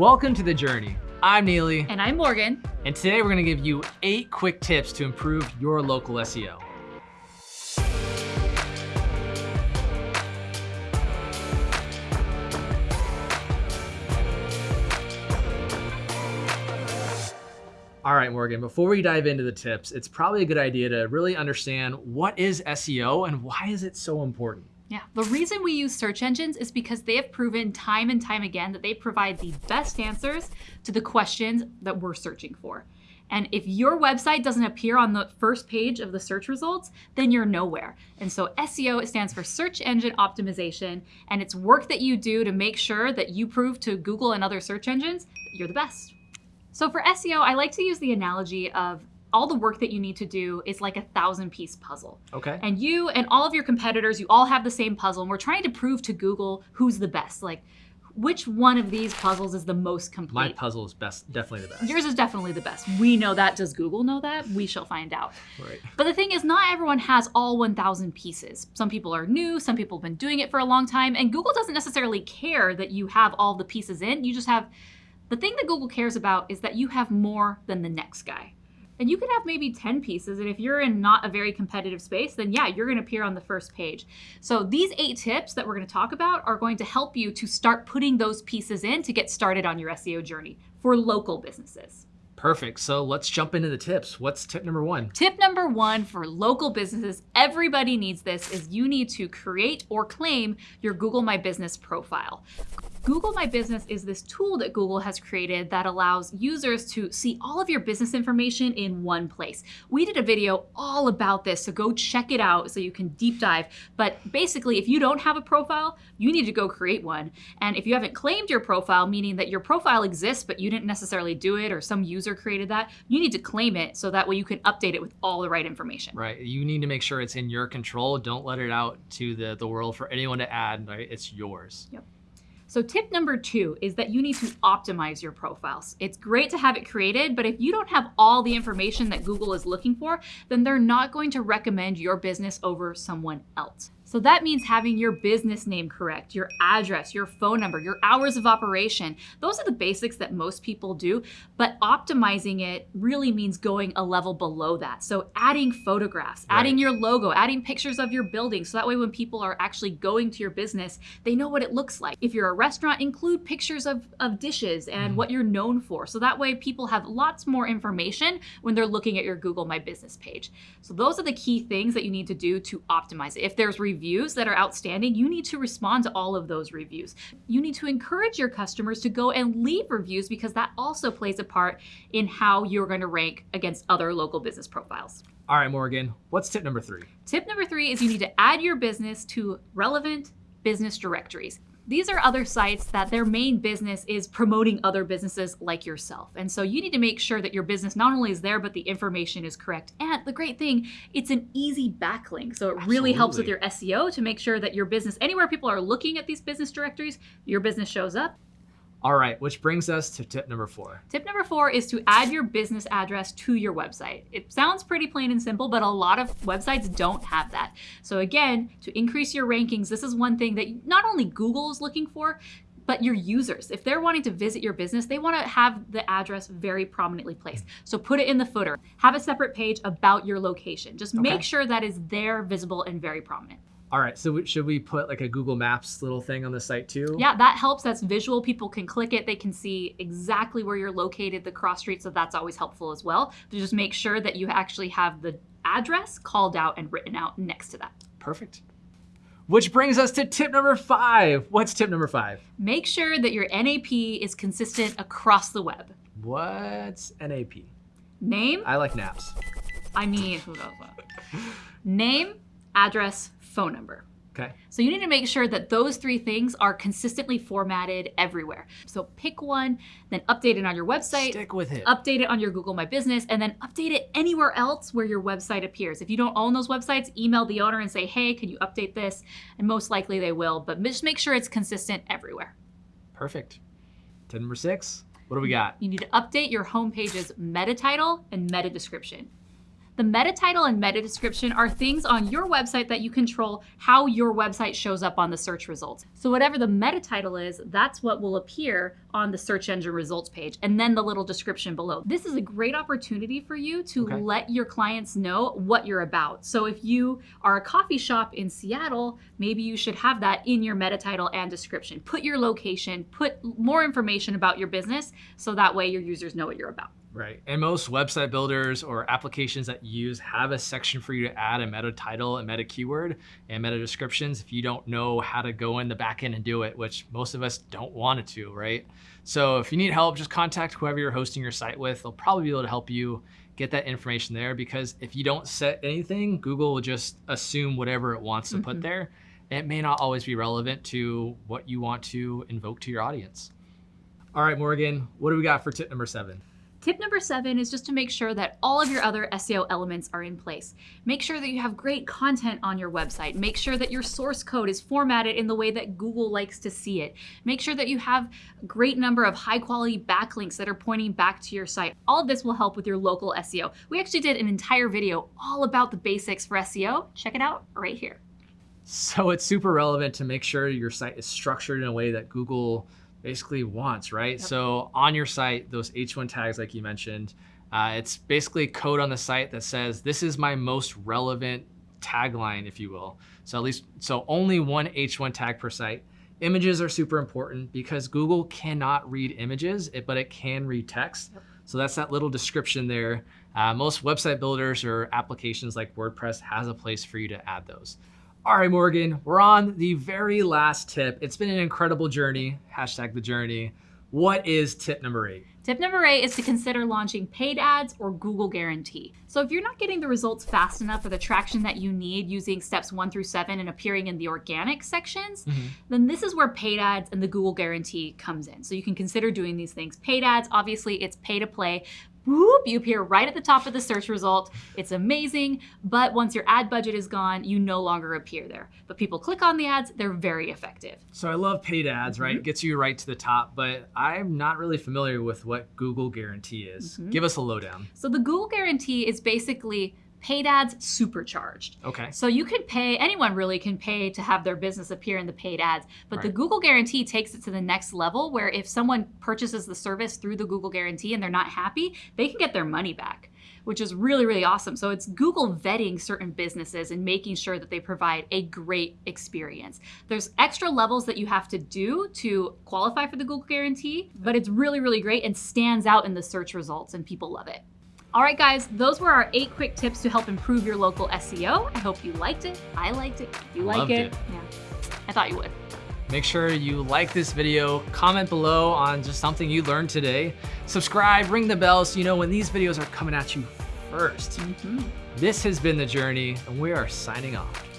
Welcome to The Journey. I'm Neely. And I'm Morgan. And today we're gonna give you eight quick tips to improve your local SEO. All right, Morgan, before we dive into the tips, it's probably a good idea to really understand what is SEO and why is it so important? Yeah, the reason we use search engines is because they have proven time and time again that they provide the best answers to the questions that we're searching for. And if your website doesn't appear on the first page of the search results, then you're nowhere. And so SEO, it stands for search engine optimization, and it's work that you do to make sure that you prove to Google and other search engines that you're the best. So for SEO, I like to use the analogy of all the work that you need to do is like a thousand piece puzzle. Okay. And you and all of your competitors, you all have the same puzzle, and we're trying to prove to Google who's the best. Like, which one of these puzzles is the most complete? My puzzle is best, definitely the best. Yours is definitely the best. We know that. Does Google know that? We shall find out. Right. But the thing is, not everyone has all 1,000 pieces. Some people are new, some people have been doing it for a long time, and Google doesn't necessarily care that you have all the pieces in. You just have the thing that Google cares about is that you have more than the next guy. And you could have maybe 10 pieces, and if you're in not a very competitive space, then yeah, you're gonna appear on the first page. So these eight tips that we're gonna talk about are going to help you to start putting those pieces in to get started on your SEO journey for local businesses. Perfect. So let's jump into the tips. What's tip number one? Tip number one for local businesses, everybody needs this, is you need to create or claim your Google My Business profile. Google My Business is this tool that Google has created that allows users to see all of your business information in one place. We did a video all about this, so go check it out so you can deep dive. But basically, if you don't have a profile, you need to go create one. And if you haven't claimed your profile, meaning that your profile exists, but you didn't necessarily do it or some user created that, you need to claim it so that way you can update it with all the right information. Right. You need to make sure it's in your control. Don't let it out to the, the world for anyone to add, right? It's yours. Yep. So tip number two is that you need to optimize your profiles. It's great to have it created, but if you don't have all the information that Google is looking for, then they're not going to recommend your business over someone else. So that means having your business name correct, your address, your phone number, your hours of operation. Those are the basics that most people do, but optimizing it really means going a level below that. So adding photographs, right. adding your logo, adding pictures of your building. So that way when people are actually going to your business, they know what it looks like. If you're a restaurant, include pictures of, of dishes and mm. what you're known for. So that way people have lots more information when they're looking at your Google My Business page. So those are the key things that you need to do to optimize it. If there's reviews that are outstanding, you need to respond to all of those reviews. You need to encourage your customers to go and leave reviews because that also plays a part in how you're going to rank against other local business profiles. All right, Morgan, what's tip number three? Tip number three is you need to add your business to relevant business directories. These are other sites that their main business is promoting other businesses like yourself. And so you need to make sure that your business not only is there, but the information is correct. And the great thing, it's an easy backlink. So it Absolutely. really helps with your SEO to make sure that your business, anywhere people are looking at these business directories, your business shows up. All right, which brings us to tip number four. Tip number four is to add your business address to your website. It sounds pretty plain and simple, but a lot of websites don't have that. So again, to increase your rankings, this is one thing that not only Google is looking for, but your users. If they're wanting to visit your business, they want to have the address very prominently placed. So put it in the footer. Have a separate page about your location. Just okay. make sure that is there, visible, and very prominent. All right, so should we put like a Google Maps little thing on the site too? Yeah, that helps. That's visual. People can click it. They can see exactly where you're located, the cross street, so that's always helpful as well. To just make sure that you actually have the address called out and written out next to that. Perfect. Which brings us to tip number five. What's tip number five? Make sure that your NAP is consistent across the web. What's NAP? Name. I like naps. I mean, who knows what? Name, address, phone number. Okay. So you need to make sure that those three things are consistently formatted everywhere. So pick one, then update it on your website. Stick with it. Update it on your Google My Business, and then update it anywhere else where your website appears. If you don't own those websites, email the owner and say, hey, can you update this? And most likely they will, but just make sure it's consistent everywhere. Perfect. Tip number six, what do we got? You need to update your homepage's meta title and meta description. The meta title and meta description are things on your website that you control how your website shows up on the search results. So whatever the meta title is, that's what will appear on the search engine results page and then the little description below. This is a great opportunity for you to Okay. let your clients know what you're about. So if you are a coffee shop in Seattle, maybe you should have that in your meta title and description. Put your location, put more information about your business so that way your users know what you're about. Right. And most website builders or applications that you use have a section for you to add a meta title, a meta keyword, and meta descriptions if you don't know how to go in the back end and do it, which most of us don't want it to, right? So if you need help, just contact whoever you're hosting your site with. They'll probably be able to help you get that information there because if you don't set anything, Google will just assume whatever it wants to Mhm. put there. It may not always be relevant to what you want to invoke to your audience. All right, Morgan, what do we got for tip number seven? Tip number seven is just to make sure that all of your other SEO elements are in place. Make sure that you have great content on your website. Make sure that your source code is formatted in the way that Google likes to see it. Make sure that you have a great number of high quality backlinks that are pointing back to your site. All of this will help with your local SEO. We actually did an entire video all about the basics for SEO. Check it out right here. So it's super relevant to make sure your site is structured in a way that Google basically wants, right? Yep. So on your site, those H1 tags, like you mentioned, uh, it's basically code on the site that says, this is my most relevant tagline, if you will. So at least, so only one H1 tag per site. Images are super important because Google cannot read images, but it can read text. Yep. So that's that little description there. Uh, most website builders or applications like WordPress has a place for you to add those. All right, Morgan, we're on the very last tip. It's been an incredible journey. Hashtag the journey. What is tip number eight? Tip number eight is to consider launching paid ads or Google Guarantee. So if you're not getting the results fast enough or the traction that you need using steps one through seven and appearing in the organic sections, mm-hmm. then this is where paid ads and the Google Guarantee comes in. So you can consider doing these things. Paid ads, obviously, it's pay to play. Whoop, you appear right at the top of the search result. It's amazing, but once your ad budget is gone, you no longer appear there. But people click on the ads, they're very effective. So I love paid ads, right? It gets you right to the top, but I'm not really familiar with what Google Guarantee is. Mhm. Give us a lowdown. So the Google Guarantee is basically paid ads supercharged. Okay. So you can pay, anyone really can pay to have their business appear in the paid ads. But the Google Guarantee takes it to the next level where if someone purchases the service through the Google Guarantee and they're not happy, they can get their money back, which is really, really awesome. So it's Google vetting certain businesses and making sure that they provide a great experience. There's extra levels that you have to do to qualify for the Google Guarantee, but it's really, really great and stands out in the search results and people love it. All right, guys, those were our eight quick tips to help improve your local SEO. I hope you liked it. I liked it. You like it, it. yeah, I thought you would. Make sure you like this video, comment below on just something you learned today. Subscribe, ring the bell so you know when these videos are coming at you first. Mm-hmm. This has been The Journey, and we are signing off.